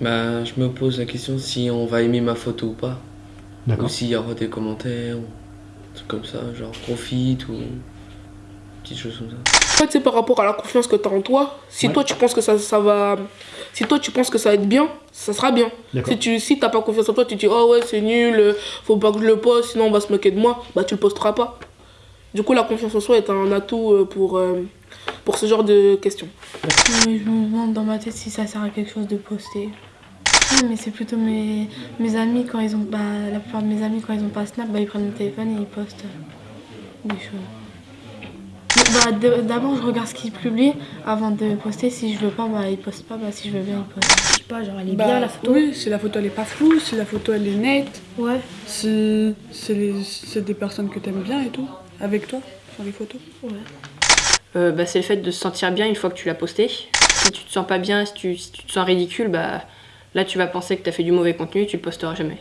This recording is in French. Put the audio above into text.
Bah, je me pose la question si on va aimer ma photo ou pas. Ou s'il y aura des commentaires, ou des trucs comme ça, genre profite ou petites choses comme ça. En fait, c'est par rapport à la confiance que tu as en toi. Si Ouais. toi, tu penses que ça, ça va... Si toi, tu penses que ça va être bien, ça sera bien. Si tu si t'as pas confiance en toi, tu te dis « Oh ouais, c'est nul, faut pas que je le poste, sinon on va se moquer de moi. » Bah, tu le posteras pas. Du coup, la confiance en soi est un atout euh, pour, euh, pour ce genre de questions. Je me demande dans ma tête si ça sert à quelque chose de poster. Non, mais c'est plutôt mes, mes amis quand ils ont. Bah, la plupart de mes amis, quand ils ont pas Snap, bah, ils prennent le téléphone et ils postent des choses. Bah, D'abord, je regarde ce qu'ils publient avant de poster. Si je veux pas, bah, ils postent pas. Bah, si je veux bien, ils postent. Je sais pas, genre elle est Bah, bien la photo. Oui, si la photo elle est pas floue, si la photo elle est nette, Ouais, si c'est les- c'est des personnes que t'aimes bien et tout, avec toi, sur les photos. ouais. Euh, bah, c'est le fait de se sentir bien une fois que tu l'as posté. Si tu te sens pas bien, si tu, si tu te sens ridicule, bah là tu vas penser que tu as fait du mauvais contenu, tu le posteras jamais.